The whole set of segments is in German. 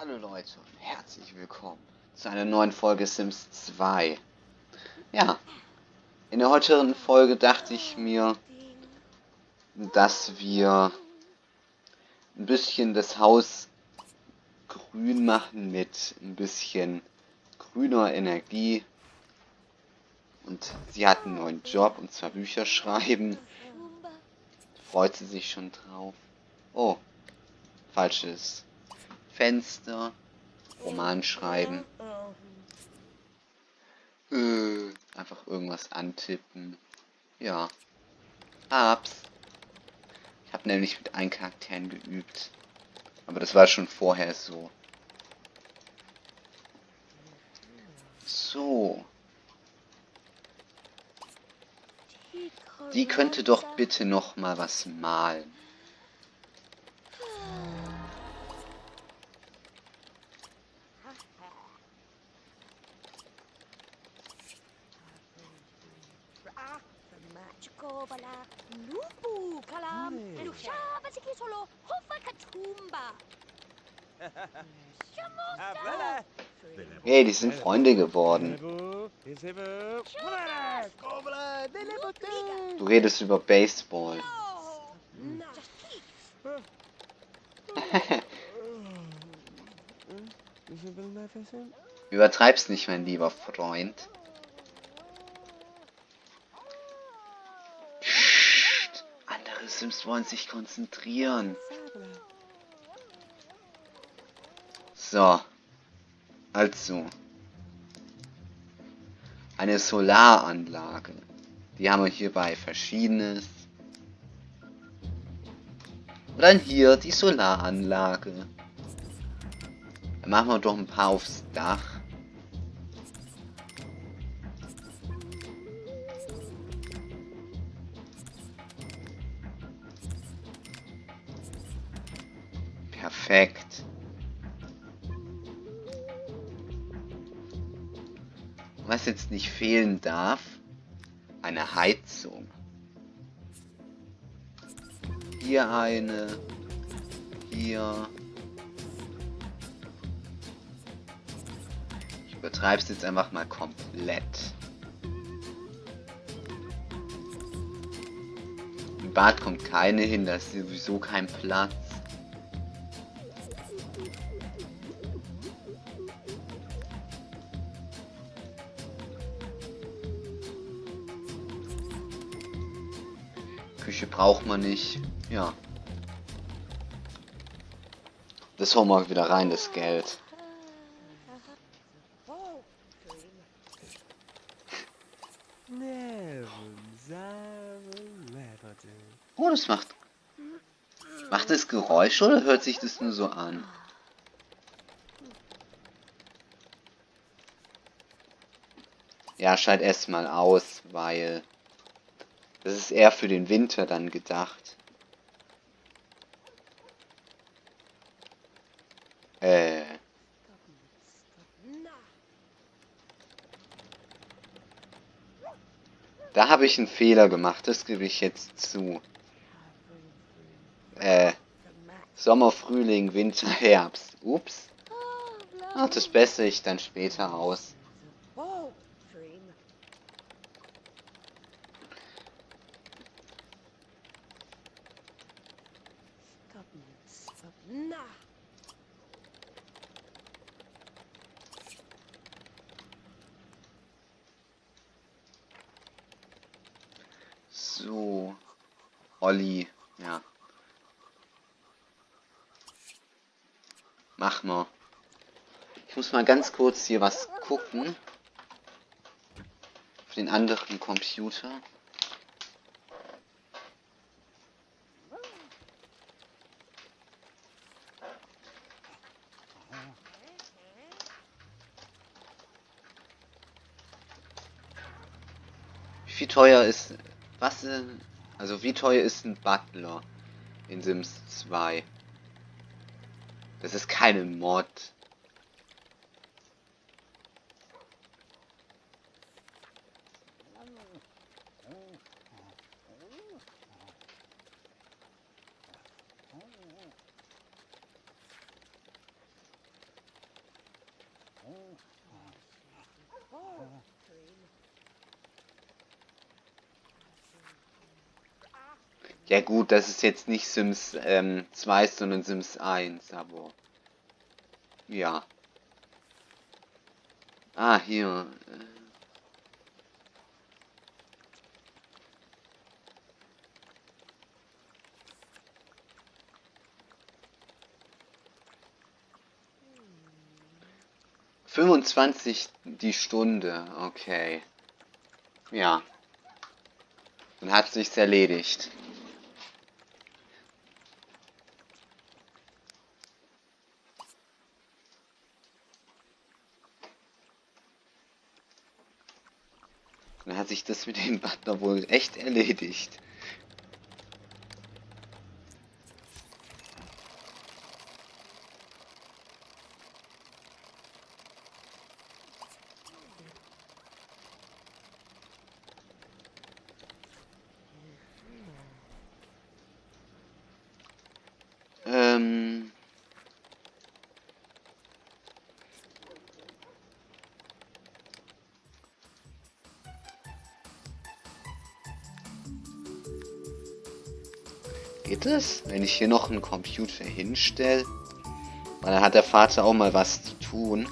Hallo Leute und herzlich willkommen zu einer neuen Folge Sims 2. Ja, in der heutigen Folge dachte ich mir, dass wir ein bisschen das Haus grün machen mit ein bisschen grüner Energie. Und sie hat einen neuen Job und zwar Bücher schreiben. Freut sie sich schon drauf. Oh, falsches Fenster, Roman schreiben. Äh, einfach irgendwas antippen. Ja. Hab's. Ich habe nämlich mit einem Charakteren geübt. Aber das war schon vorher so. So. Die könnte doch bitte noch mal was malen. Hey, die sind Freunde geworden. Du redest über Baseball. Übertreib's nicht, mein lieber Freund. Psst, andere Sims wollen sich konzentrieren. So. Also. Eine Solaranlage. Die haben wir hierbei verschiedenes. Und dann hier die Solaranlage. Dann machen wir doch ein paar aufs Dach. Was jetzt nicht fehlen darf, eine Heizung. Hier eine. Hier. Ich übertreibe es jetzt einfach mal komplett. Im Bad kommt keine hin, da ist sowieso kein Platz. Küche braucht man nicht. Ja. Das holen wir wieder rein, das Geld. Oh, das macht... Macht das Geräusch oder hört sich das nur so an? Ja, schalt erstmal aus, weil... Das ist eher für den Winter dann gedacht. Äh. Da habe ich einen Fehler gemacht, das gebe ich jetzt zu. Äh. Sommer, Frühling, Winter, Herbst. Ups. Ach, das bessere ich dann später aus. So. Olli, ja. Mach mal. Ich muss mal ganz kurz hier was gucken. Auf den anderen Computer. Wie teuer ist was denn? Also wie teuer ist ein Butler in Sims 2? Das ist keine Mod. Ja gut, das ist jetzt nicht Sims ähm, 2, sondern Sims 1, aber... Ja. Ah, hier. Äh, Fünfundzwanzig die Stunde, okay. Ja. Dann hat sich's erledigt. Dann hat sich das mit dem Butler wohl echt erledigt. Es, wenn ich hier noch einen Computer hinstelle? Weil dann hat der Vater auch mal was zu tun.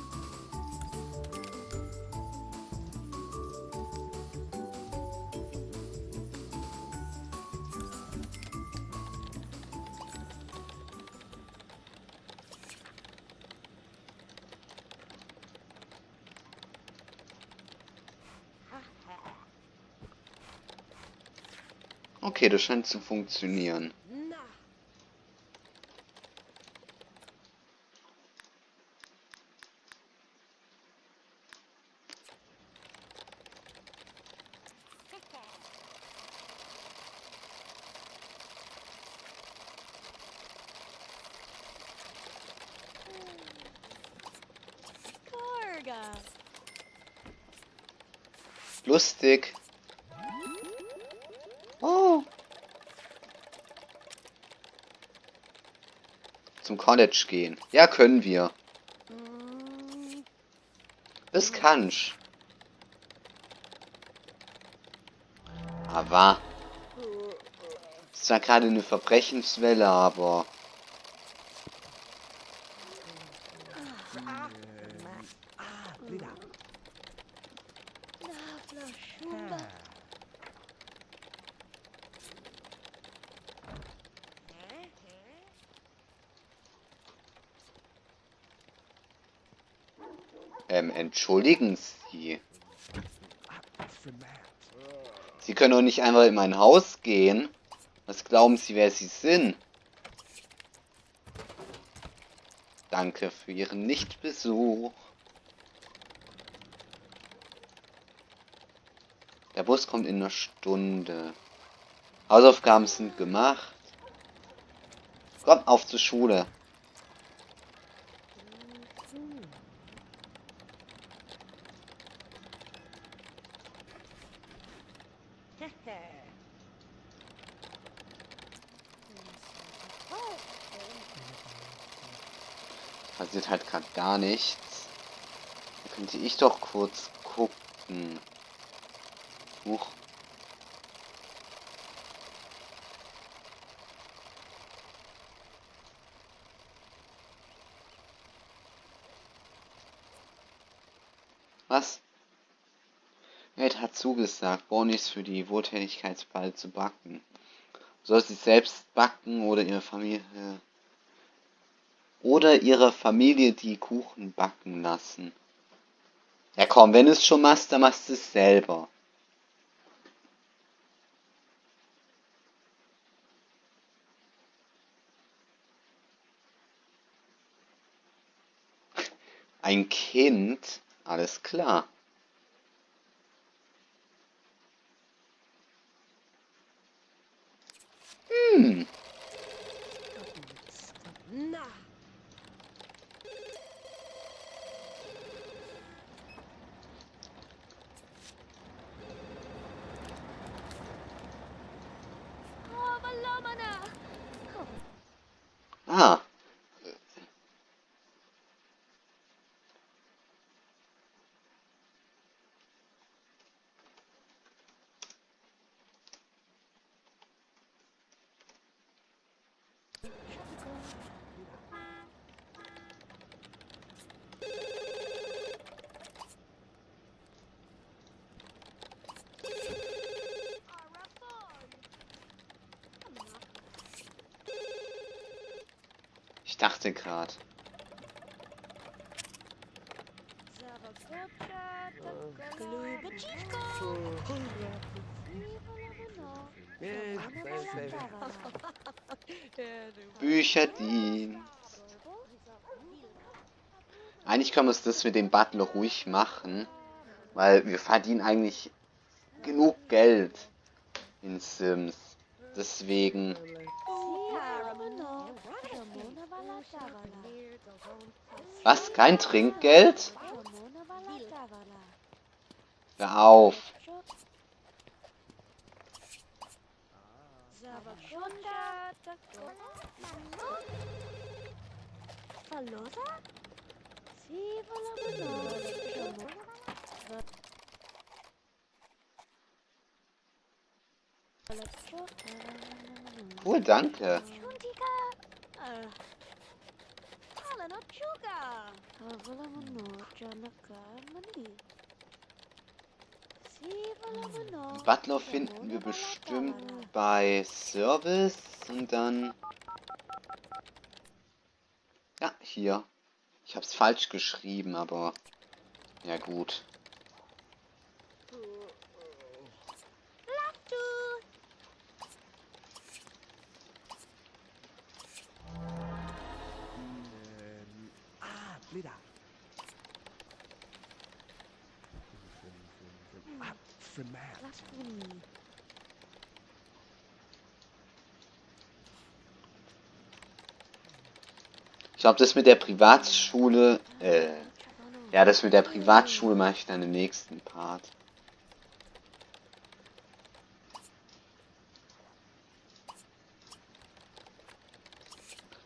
Okay, das scheint zu funktionieren. Lustig. Oh. Zum College gehen. Ja, können wir. Mm, Das kannst. Aber. Das ist zwar gerade eine Verbrechenswelle, aber. Ähm, entschuldigen Sie. Sie können doch nicht einfach in mein Haus gehen. Was glauben Sie, wer Sie sind? Danke für Ihren Nichtbesuch. Bus kommt in einer Stunde. Hausaufgaben sind gemacht. Komm, auf zur Schule. Passiert halt gerade gar nichts. Da könnte ich doch kurz gucken. Huch. Was? Ed hat zugesagt, Bonis für die Wohltätigkeitsball zu backen. Soll sie selbst backen oder ihre Familie oder ihre Familie die Kuchen backen lassen. Ja komm, wenn es schon machst, dann machst du es selber. Ein Kind? Alles klar. Hm. Na. Oh, malama na. Oh, Ah. Ich dachte gerade. Bücherdienst. Eigentlich können wir uns das mit dem Butler ruhig machen, weil wir verdienen eigentlich genug Geld in Sims. Deswegen, was? Kein Trinkgeld? Hör auf. Cool, danke. Butler finden wir bestimmt bei Service und dann... Ja, hier. Ich hab's falsch geschrieben, aber... Ja gut. Glaube, das mit der Privatschule... Äh, ja, das mit der Privatschule mache ich dann im nächsten Part.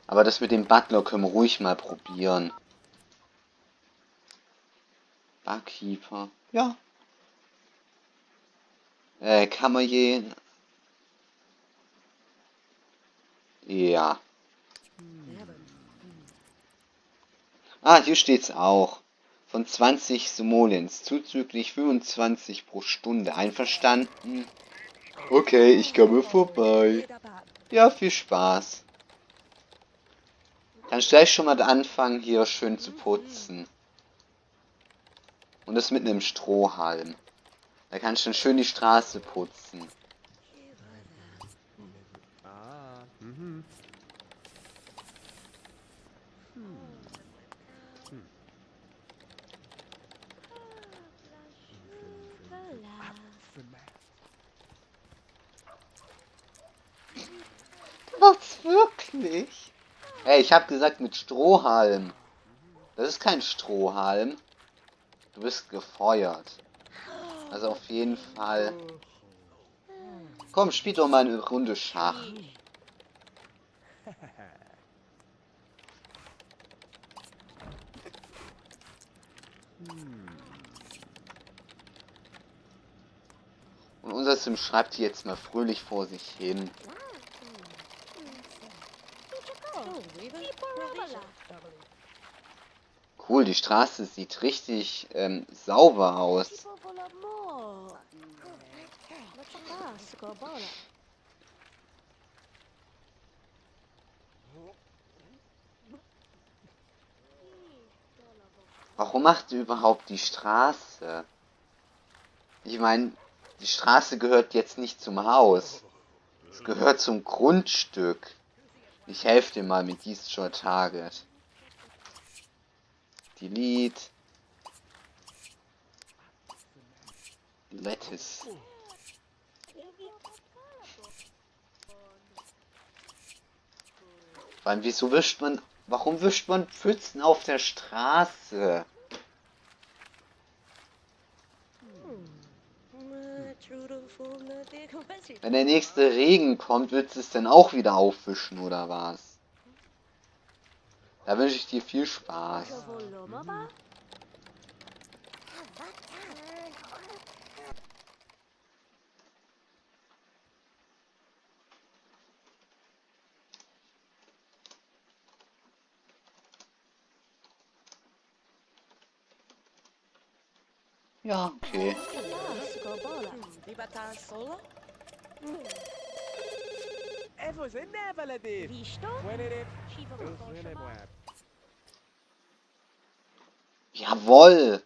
Aber das mit dem Butler können wir ruhig mal probieren. Barkeeper. Ja. Äh, Kammerjäger. Ja. Ah, hier steht's auch. Von 20 Simoleons, zuzüglich 25 pro Stunde. Einverstanden? Okay, ich komme vorbei. Ja, viel Spaß. Kannst gleich schon mal anfangen, hier schön zu putzen. Und das mit einem Strohhalm. Da kannst du dann schön die Straße putzen. Ah, mhm. Fremat. Was wirklich? Ey, ich hab gesagt mit Strohhalm. Das ist kein Strohhalm. Du bist gefeuert. Also auf jeden Fall. Komm, spiel doch mal eine Runde Schach. Und unser Sim schreibt hier jetzt mal fröhlich vor sich hin. Cool, die Straße sieht richtig ähm, sauber aus. Warum macht ihr überhaupt die Straße? Ich meine, die Straße gehört jetzt nicht zum Haus. Es gehört zum Grundstück. Ich helfe dir mal mit Destroy Target. Delete. Lettuce. Wieso wischt man... Warum wischt man Pfützen auf der Straße? Wenn der nächste Regen kommt, willst du es denn auch wieder auffischen, oder was? Da wünsche ich dir viel Spaß. Ja, okay. Eso es Neveledi. Visto? Jawoll.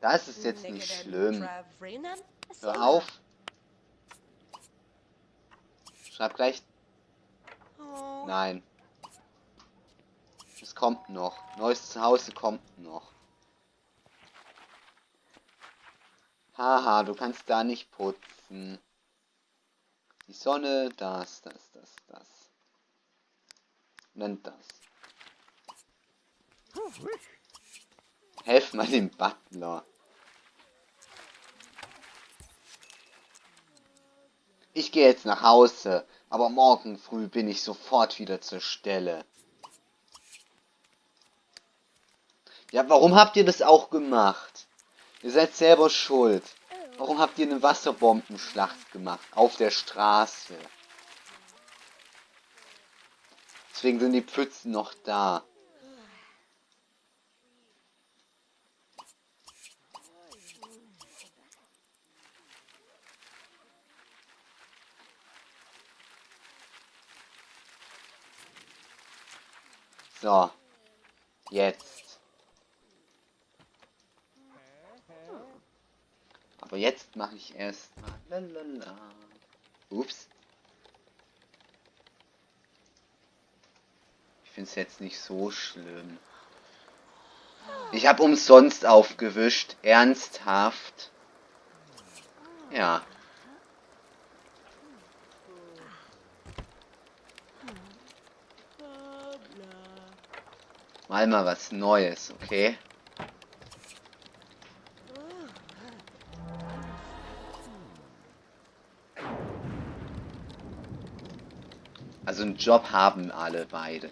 Das ist jetzt nicht schlimm. Hör auf. Schreib gleich. Nein. Es kommt noch. Neues Zuhause kommt noch. Haha, du kannst da nicht putzen. Die Sonne, das, das, das, das. Nennt das. Helf mal dem Butler. Ich gehe jetzt nach Hause, aber morgen früh bin ich sofort wieder zur Stelle. Ja, warum habt ihr das auch gemacht? Ihr seid selber schuld. Warum habt ihr eine Wasserbombenschlacht gemacht? Auf der Straße. Deswegen sind die Pfützen noch da. So. Jetzt. Aber jetzt mache ich erstmal. Lalala. Ups. Ich finde es jetzt nicht so schlimm. Ich habe umsonst aufgewischt. Ernsthaft. Ja. Mal mal was Neues, okay? Also einen Job haben alle beide.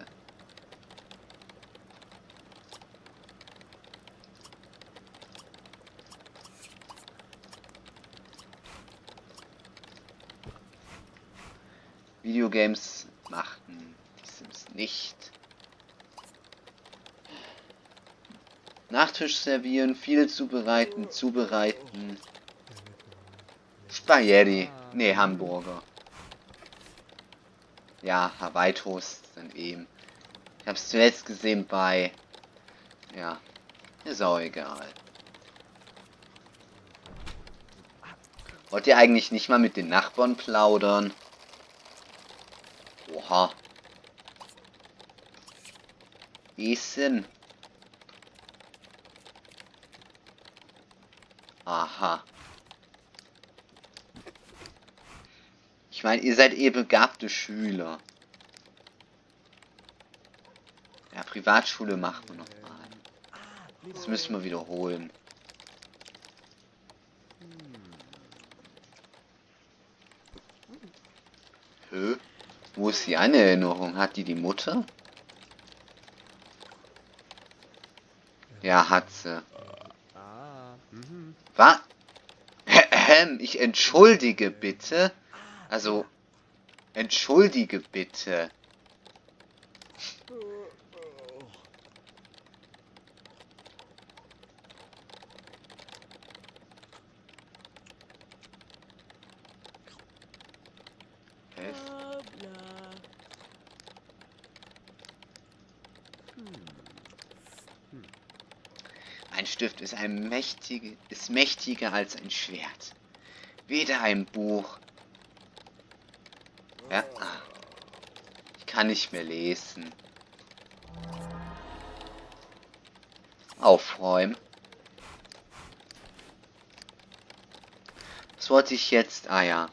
Videogames machten die Sims nicht. Nachtisch servieren, viele zubereiten, zubereiten. Spaghetti. Nee, Hamburger ja, Hawaii-Toast dann eben. Ich habe es zuletzt gesehen bei... Ja, ist auch egal. Wollt ihr eigentlich nicht mal mit den Nachbarn plaudern? Oha. Essen. Aha. Ich meine, ihr seid eh begabte Schüler. Ja, Privatschule machen wir nochmal. Das müssen wir wiederholen. Hö? Wo ist die Erinnerung? Hat die die Mutter? Ja, hat sie. Was? Ich entschuldige bitte. Also, entschuldige bitte. Ein Stift ist, ein mächtige, ist mächtiger als ein Schwert. Weder ein Buch ja. Ich kann nicht mehr lesen. Aufräumen. Was wollte ich jetzt? Ah ja.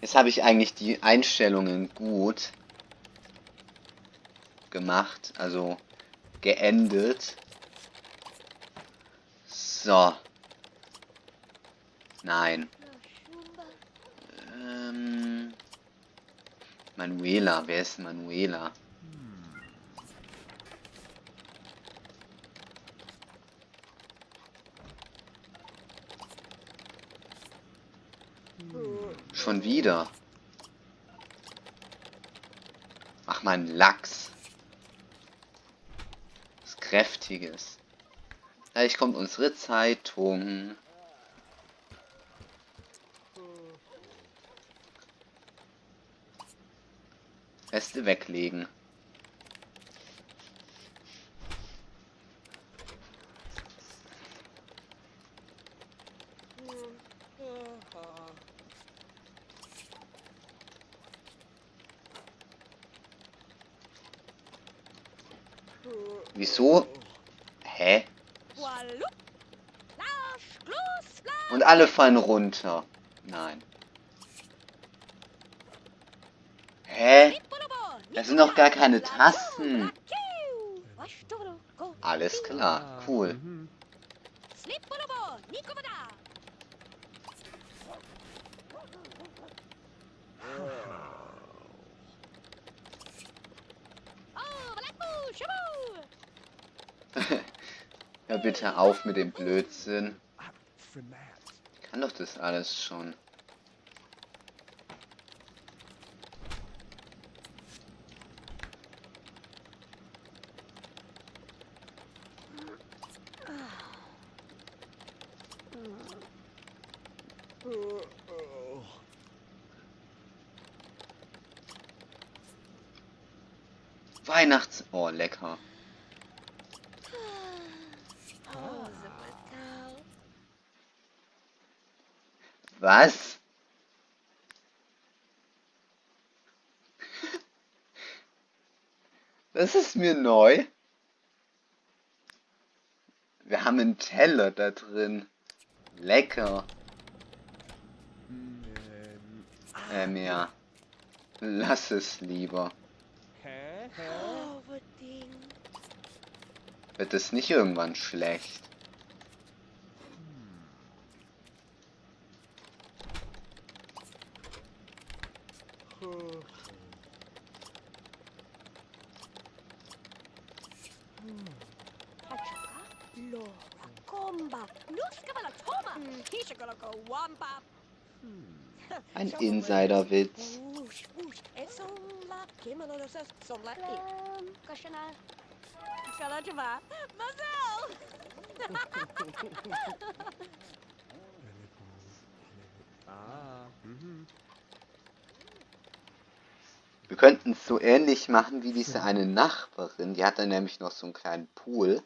Jetzt habe ich eigentlich die Einstellungen gut gemacht, also geendet. So. Nein. Ähm, Manuela, wer ist Manuela? Schon wieder. Ach, mein Lachs. Kräftiges. Gleich kommt unsere Zeitung. Reste weglegen. Wieso? Hä? Wallu. Lasch, Gloss, Lasch. Und alle fallen runter. Nein. Hä? Das sind doch gar keine Tasten. Alles klar, cool. Hör bitte auf mit dem Blödsinn. Ah, kann doch das alles schon. Weihnachts... Oh, lecker. Oh, Zapatao. Was? Das ist mir neu. Wir haben einen Teller da drin. Lecker. Ähm, ja. Lass es lieber. hä? Hä? Oh. Wird es nicht irgendwann schlecht? Ah, mhm. Wir könnten es so ähnlich machen wie diese eine Nachbarin. Die hatte nämlich noch so einen kleinen Pool.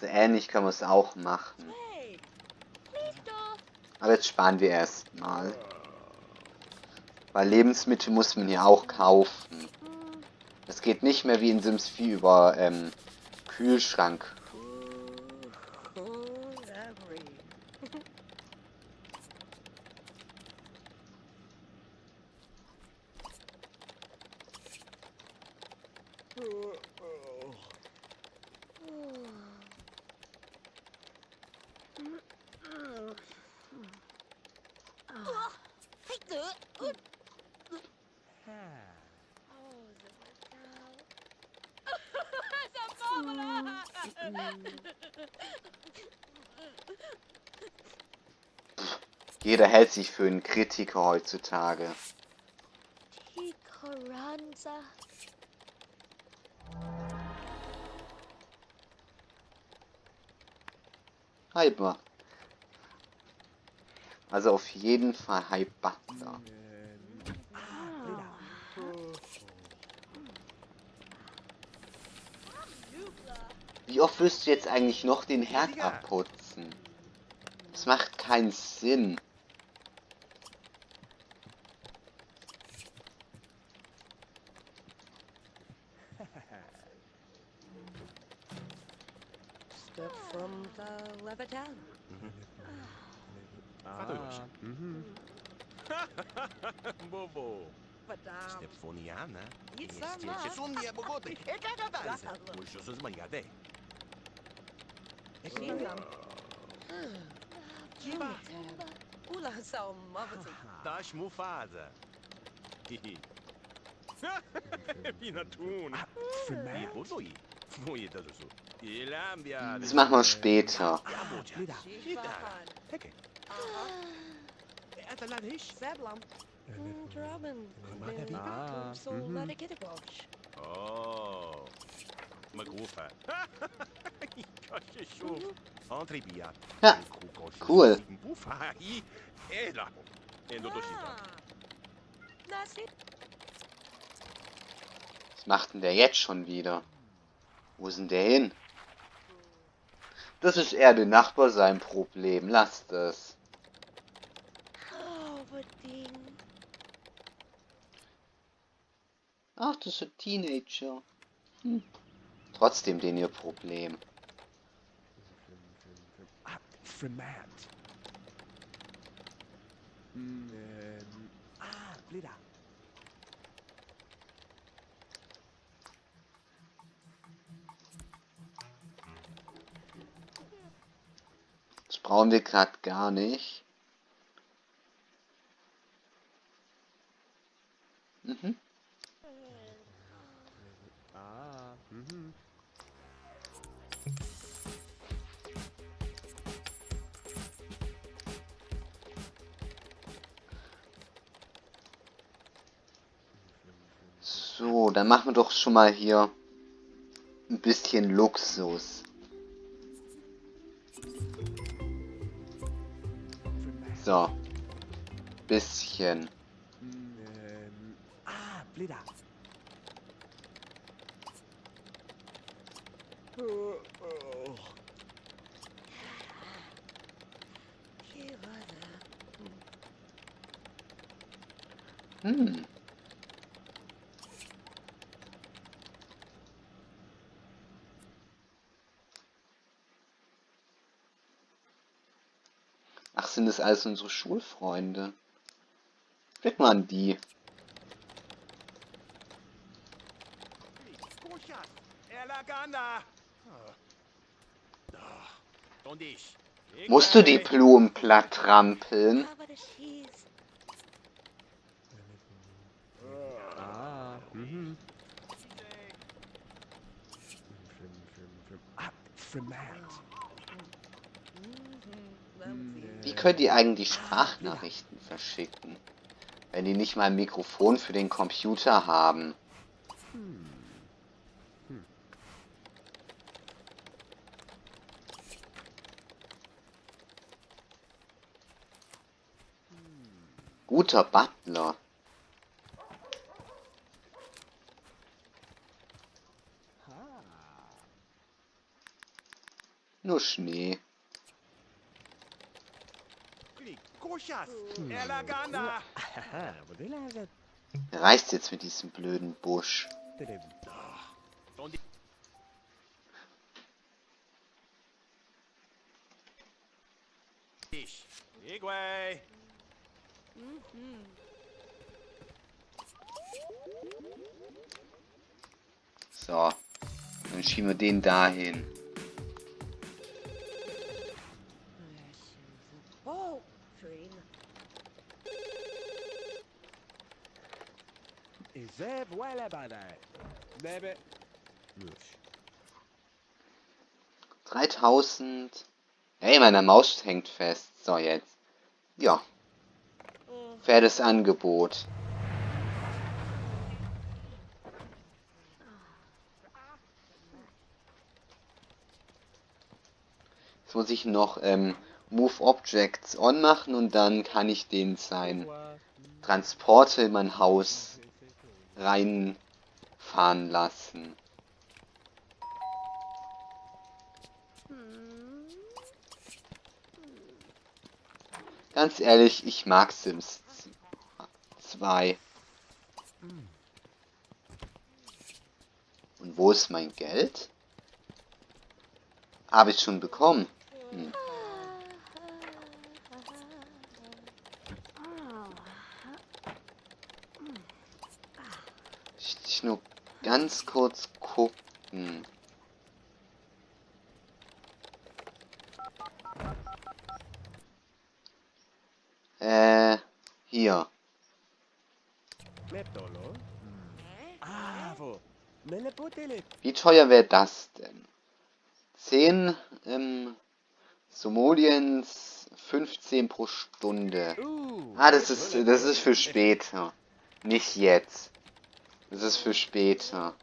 So ähnlich können wir es auch machen. Aber jetzt sparen wir erstmal. Weil Lebensmittel muss man ja auch kaufen. Es geht nicht mehr wie in Sims 4 über ähm, Kühlschrank. Jeder hält sich für einen Kritiker heutzutage. Hyper. Also auf jeden Fall Hyper. Wie oft wirst du jetzt eigentlich noch den Herd abputzen? Das macht keinen Sinn. E cagadanza. Gata. Uși o să-ți mângade. Singam. Jimmy. Ula sa mavati. Dași mufază. Hihi. Pinatun. Ah, E Format. bodoi. Voi de dusu. E lambia. Das machen wir später. Seblam. Dramen. Ah, Navika. So mhm. Oh. Shuf. Entre bia. Ja, cool. Ah. Was macht denn der jetzt schon wieder? Wo ist denn der hin? Das ist eher der Nachbar sein Problem. Lasst es. Ach, das ist ein Teenager. Hm. Trotzdem den ihr Problem. Ah, Fremat. Hm, ähm, ah, Blida. Das brauchen wir gerade gar nicht. Wir doch schon mal hier ein bisschen Luxus. So. Bisschen. Hm, ähm, ah, Blida. Oh, oh. Give other. Hm. Ach, sind das alles unsere Schulfreunde? Steck mal an die. Ich? Musst du die Blumen platt trampeln? Ah, mhm frem, frem. Ah, Fremat. Mhm. Wie könnt ihr eigentlich Sprachnachrichten verschicken? Wenn die nicht mal ein Mikrofon für den Computer haben. Guter Butler. Nur Schnee. Läget? Reißt jetzt mit diesem blöden Busch. So. Dann schieben wir den dahin. 3000. Hey, meine Maus hängt fest. So, jetzt. Ja, faires Angebot. Jetzt muss ich noch ähm, Move Objects on machen und dann kann ich den sein Transporter in mein Haus reinfahren lassen. Ganz ehrlich, ich mag Sims 2. Und wo ist mein Geld? Habe ich schon bekommen. Hm. Ich, ich nur ganz kurz gucken. Äh, hier. Wie teuer wäre das denn? 10 ähm, Somoliens 15 pro Stunde. Ah, das ist, das ist für später. Nicht jetzt. Das ist für später.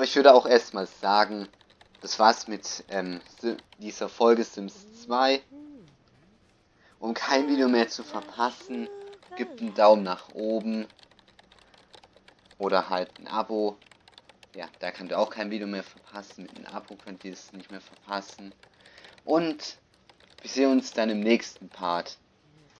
Aber ich würde auch erstmal sagen, das war's mit ähm, dieser Folge Sims 2. Um kein Video mehr zu verpassen, gebt einen Daumen nach oben. Oder halt ein Abo. Ja, da könnt ihr auch kein Video mehr verpassen. Mit einem Abo könnt ihr es nicht mehr verpassen. Und wir sehen uns dann im nächsten Part.